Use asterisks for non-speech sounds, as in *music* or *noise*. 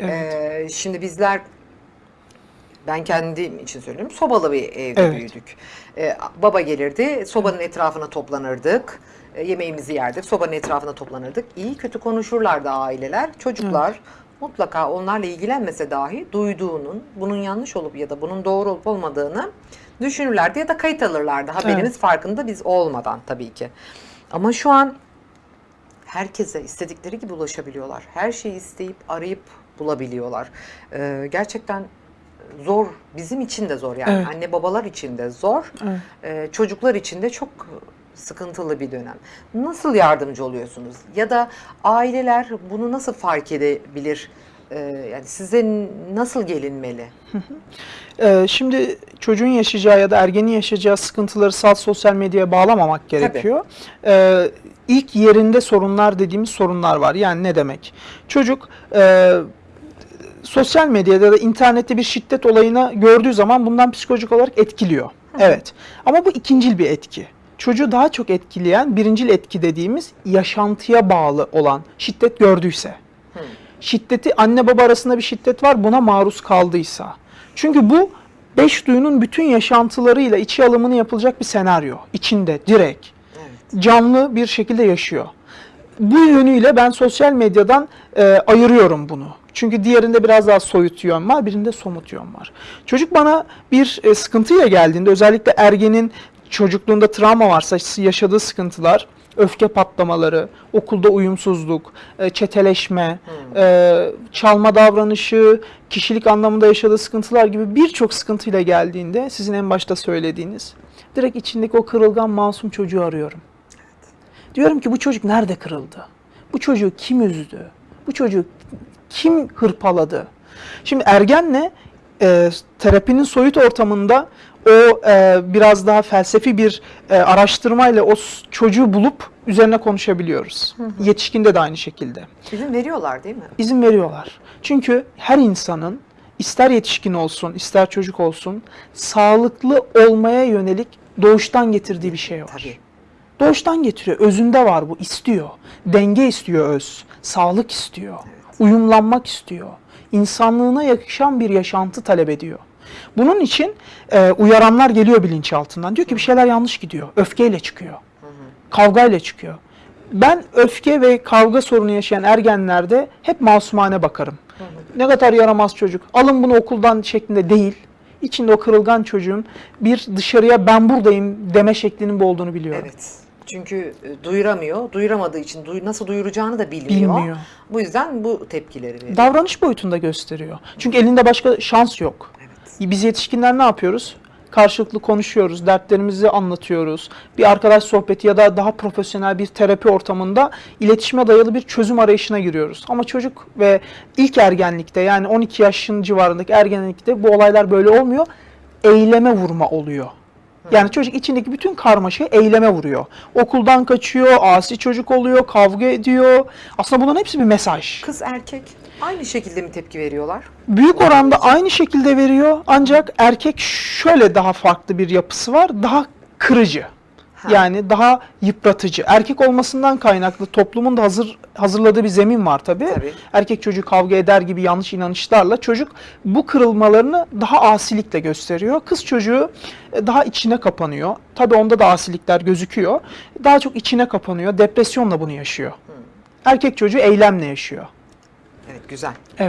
Evet. Ee, şimdi bizler ben kendim için söylüyorum. Sobalı bir evde Evet. büyüdük. Ee, baba gelirdi, sobanın etrafına toplanırdık. e, yemeğimizi yerdik, sobanın etrafına toplanırdık. İyi kötü konuşurlardı aileler. Çocuklar mutlaka onlarla ilgilenmese dahi duyduğunun, bunun yanlış olup ya da bunun doğru olup olmadığını düşünürlerdi ya da kayıt alırlardı. Haberimiz Evet. farkında biz olmadan tabii ki. Ama şu an herkese istedikleri gibi ulaşabiliyorlar. Her şeyi isteyip arayıp bulabiliyorlar. Ee, gerçekten zor, bizim için de zor yani. Evet. Anne babalar için de zor, Evet. ee, çocuklar için de çok sıkıntılı bir dönem. Nasıl yardımcı oluyorsunuz? Ya da aileler bunu nasıl fark edebilir? Ee, yani size nasıl gelinmeli? *laughs* Şimdi çocuğun yaşayacağı ya da ergenin yaşayacağı sıkıntıları salt sosyal medyaya bağlamamak gerekiyor. Ee, ilk yerinde sorunlar dediğimiz sorunlar var. Yani ne demek? Çocuk e, sosyal medyada da internette bir şiddet olayını gördüğü zaman bundan psikolojik olarak etkiliyor. Evet. Ama bu ikincil bir etki. Çocuğu daha çok etkileyen birincil etki dediğimiz yaşantıya bağlı olan şiddet gördüyse. Şiddeti anne baba arasında bir şiddet var buna maruz kaldıysa. Çünkü bu beş duyunun bütün yaşantılarıyla içi alımını yapılacak bir senaryo. İçinde direkt Evet. canlı bir şekilde yaşıyor. Bu yönüyle ben sosyal medyadan e, ayırıyorum bunu. Çünkü diğerinde biraz daha soyut yön var, birinde somut yön var. Çocuk bana bir e, sıkıntıyla geldiğinde, özellikle ergenin çocukluğunda travma varsa yaşadığı sıkıntılar, öfke patlamaları, okulda uyumsuzluk, e, çeteleşme, e, çalma davranışı, kişilik anlamında yaşadığı sıkıntılar gibi birçok sıkıntıyla geldiğinde sizin en başta söylediğiniz direkt içindeki o kırılgan masum çocuğu arıyorum. Diyorum ki bu çocuk nerede kırıldı? Bu çocuğu kim üzdü? Bu çocuğu kim hırpaladı? Şimdi ergenle e, terapinin soyut ortamında o e, biraz daha felsefi bir e, araştırmayla o çocuğu bulup üzerine konuşabiliyoruz. Yetişkinde de aynı şekilde. İzin veriyorlar değil mi? İzin veriyorlar. Çünkü her insanın ister yetişkin olsun, ister çocuk olsun sağlıklı olmaya yönelik doğuştan getirdiği bir şey var. Tabii. Doğuştan getiriyor. Özünde var bu. istiyor. Denge istiyor öz. Sağlık istiyor. Uyumlanmak istiyor. İnsanlığına yakışan bir yaşantı talep ediyor. Bunun için e, uyaranlar geliyor bilinçaltından. Diyor ki bir şeyler yanlış gidiyor. Öfkeyle çıkıyor. Kavgayla çıkıyor. Ben öfke ve kavga sorunu yaşayan ergenlerde hep masumane bakarım. Ne kadar yaramaz çocuk. Alın bunu okuldan şeklinde değil. İçinde o kırılgan çocuğun bir dışarıya ben buradayım deme şeklinin bu olduğunu biliyorum. Evet. Çünkü e, duyuramıyor. Duyuramadığı için duy- nasıl duyuracağını da bilmiyor. Bilmiyor. Bu yüzden bu tepkileri veriyor. Davranış boyutunda gösteriyor. Çünkü elinde başka şans yok. Evet. Biz yetişkinler ne yapıyoruz? Karşılıklı konuşuyoruz, dertlerimizi anlatıyoruz. Bir arkadaş sohbeti ya da daha profesyonel bir terapi ortamında iletişime dayalı bir çözüm arayışına giriyoruz. Ama çocuk ve ilk ergenlikte yani 12 yaşın civarındaki ergenlikte bu olaylar böyle olmuyor. Eyleme vurma oluyor. Yani çocuk içindeki bütün karmaşayı eyleme vuruyor. Okuldan kaçıyor, asi çocuk oluyor, kavga ediyor. Aslında bunların hepsi bir mesaj. Kız erkek aynı şekilde mi tepki veriyorlar? Büyük oranda aynı şekilde veriyor ancak erkek şöyle daha farklı bir yapısı var. Daha kırıcı. Ha. Yani daha yıpratıcı. Erkek olmasından kaynaklı toplumun da hazır hazırladığı bir zemin var tabii. Tabii. Erkek çocuk kavga eder gibi yanlış inanışlarla çocuk bu kırılmalarını daha asilikle gösteriyor. Kız çocuğu e, daha içine kapanıyor. Tabii onda da asilikler gözüküyor. Daha çok içine kapanıyor. Depresyonla bunu yaşıyor. Erkek çocuğu eylemle yaşıyor. Evet güzel. Evet.